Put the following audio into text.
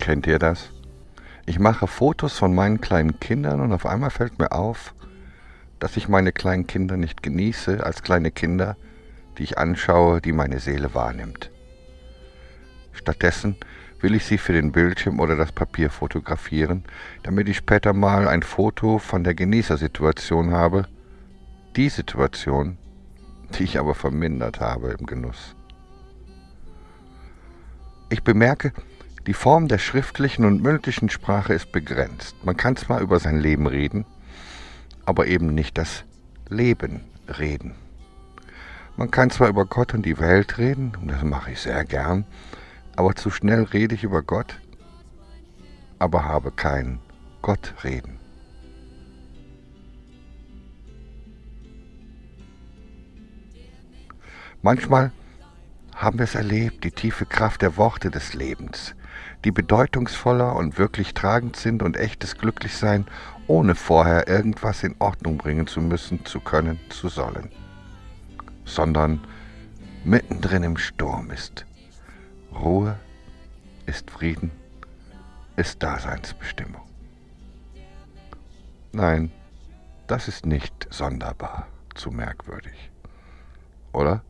Kennt ihr das? Ich mache Fotos von meinen kleinen Kindern und auf einmal fällt mir auf, dass ich meine kleinen Kinder nicht genieße als kleine Kinder, die ich anschaue, die meine Seele wahrnimmt. Stattdessen will ich sie für den Bildschirm oder das Papier fotografieren, damit ich später mal ein Foto von der Genießersituation habe, die Situation, die ich aber vermindert habe im Genuss. Ich bemerke, die Form der schriftlichen und mündlichen Sprache ist begrenzt. Man kann zwar über sein Leben reden, aber eben nicht das Leben reden. Man kann zwar über Gott und die Welt reden, und das mache ich sehr gern, aber zu schnell rede ich über Gott, aber habe kein Gott reden. Manchmal haben wir es erlebt, die tiefe Kraft der Worte des Lebens, die bedeutungsvoller und wirklich tragend sind und echtes Glücklichsein, ohne vorher irgendwas in Ordnung bringen zu müssen, zu können, zu sollen, sondern mittendrin im Sturm ist. Ruhe ist Frieden, ist Daseinsbestimmung. Nein, das ist nicht sonderbar zu merkwürdig, oder?